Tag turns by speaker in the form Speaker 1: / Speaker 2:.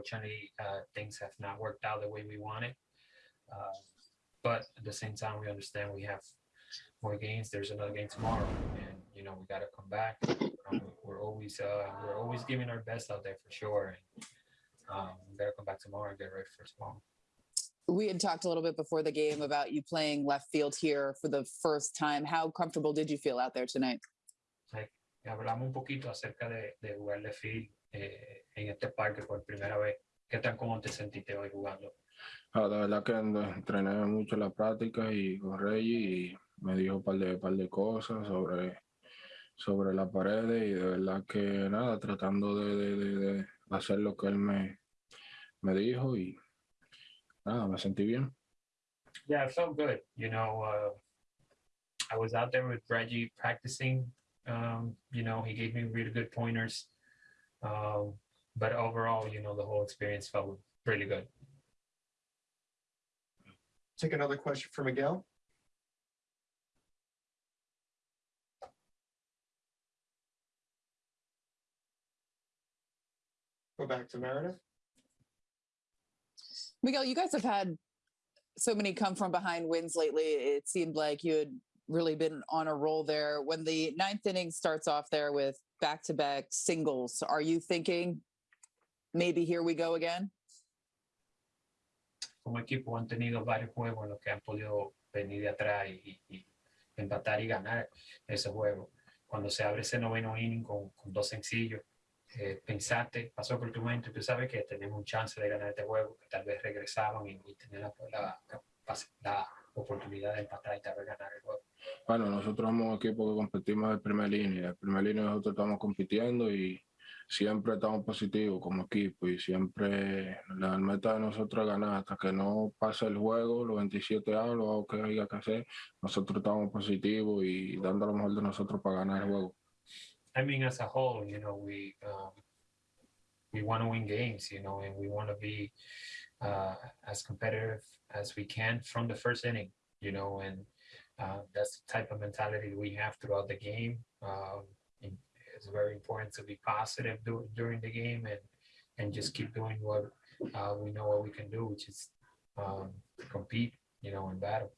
Speaker 1: unfortunately, uh, things have not worked out the way we wanted. Uh, but at the same time, we understand we have more games. There's another game tomorrow, and you know we got to come back. Um, we're always uh, we're always giving our best out there for sure. And, um, we come back tomorrow and get ready for tomorrow.
Speaker 2: We had talked a little bit before the game about you playing left field here for the first time. How comfortable did you feel out there tonight?
Speaker 1: Y hablamos un poquito acerca de, de jugar de field eh, en este parque por primera vez. ¿Qué tan cómodo te sentiste hoy jugando?
Speaker 3: Ah, la verdad que entrené mucho la práctica y con Reggie y me dijo un par de, par de cosas sobre, sobre la pared y de verdad que nada, tratando de, de- de- de hacer lo que él me, me dijo y nada, me sentí bien.
Speaker 1: Yeah, it felt good. You know, uh, I was out there with Reggie practicing. Um, you know, he gave me really good pointers. Um, but overall, you know, the whole experience felt really good.
Speaker 4: Take another question for Miguel. Go back to Meredith.
Speaker 2: Miguel, you guys have had so many come from behind wins lately. It seemed like you had really been on a roll there. When the ninth inning starts off there with back to back singles, are you thinking maybe here we go again?
Speaker 1: Como equipo han tenido varios juegos en los que han podido venir de atrás y, y- empatar y ganar ese juego. Cuando se abre ese noveno inning con, con dos sencillos, eh, pensaste, pasó por tu mente, tú sabes que tenemos un chance de ganar este juego, que tal vez regresaban y, y tenían la, la, la oportunidad de empatar y tal vez ganar el juego.
Speaker 3: Bueno, nosotros somos un equipo que competimos de primera línea. De primera línea nosotros estamos compitiendo y siempre estamos positivos como equipo y siempre la meta de nosotros es ganar hasta que no pase el juego, los 27 a lo que haya que hacer, nosotros estamos positivos y dando lo mejor de nosotros para ganar el juego.
Speaker 1: I mean, as a whole, you know, we um, we want to win games, you know, and we want to be uh, as competitive as we can from the first inning, you know, and uh, that's the type of mentality we have throughout the game. Um, it's very important to be positive dur- during the game and and just keep doing what uh, we know what we can do, which is um, compete, you know, in battle.